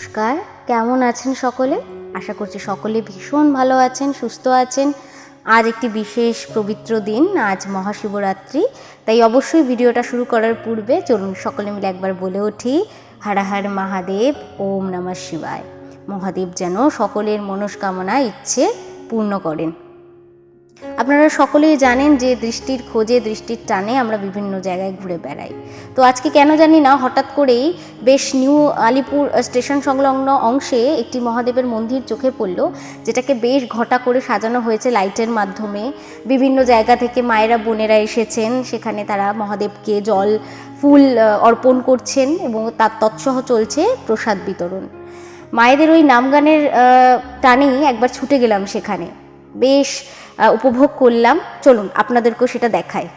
নমস্কার, কেমন আছেন সকলে? আশা করছি সকলে ভীষণ ভালো আছেন, সুস্থ আছেন। আজ একটি বিশেষ পবিত্র দিন, আজ মহাশিবরাত্রি। তাই অবশ্যই ভিডিওটা শুরু করার পূর্বে চলুন সকলে মিলে একবার বলে উঠি হারাহার মহাদেব, ওম নমঃ শিবায়। মহাদেব যেন সকলের মনস্কামনা, ইচ্ছে পূর্ণ করেন। আপনারা সকলেই জানেন যে দৃষ্টির খোঁজে দৃষ্টির টানে আমরা বিভিন্ন জায়গায় ঘুরে বেড়াই। তো আজকে কেন জানি না, হঠাৎ করেই বেশ নিউ আলিপুর স্টেশন সংলগ্ন অংশে একটি মহাদেবের মন্দির চোখে পড়ল, যেটাকে বেশ ঘটা করে সাজানো হয়েছে লাইটের মাধ্যমে। বিভিন্ন জায়গা থেকে মায়েরা, বোনেরা এসেছেন, সেখানে তারা মহাদেবকে জল, ফুল অর্পণ করছেন এবং তার তৎসহ চলছে প্রসাদ বিতরণ। মায়েদের ওই নামগানের টানেই একবার ছুটে গেলাম সেখানে। বেশ উপভোগ করলাম। চলুন আপনাদেরকেও সেটা দেখায়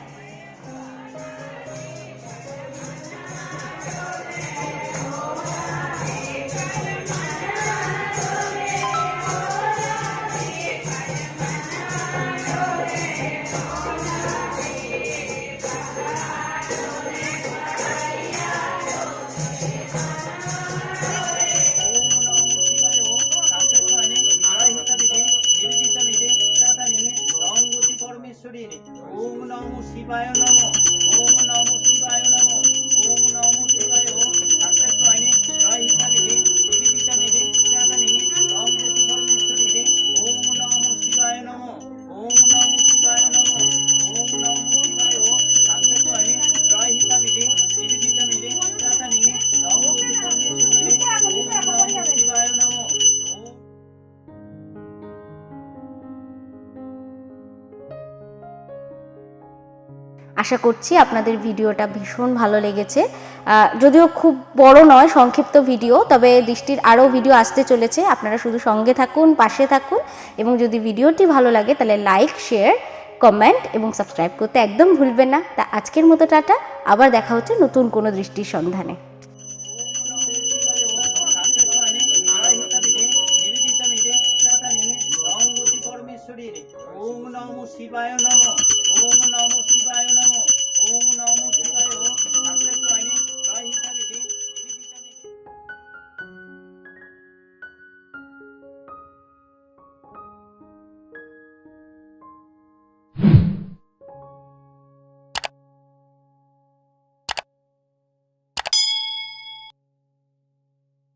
ওম নমো শিবায় নম ওম নমো শিবায় নম ওম নমো শিবায় আশা করছি আপনাদের ভিডিওটা ভীষণ ভালো লেগেছে। যদিও খুব বড় নয়, সংক্ষিপ্ত ভিডিও, তবে দৃষ্টির আরও ভিডিও আসতে চলেছে। আপনারা শুধু সঙ্গে থাকুন, পাশে থাকুন, এবং যদি ভিডিওটি ভালো লাগে তাহলে লাইক, শেয়ার, কমেন্ট এবং সাবস্ক্রাইব করতে একদম ভুলবেন না। তা আজকের মতো টাটা, আবার দেখা হচ্ছে নতুন কোনো দৃষ্টির সন্ধানে। শিবায় নম।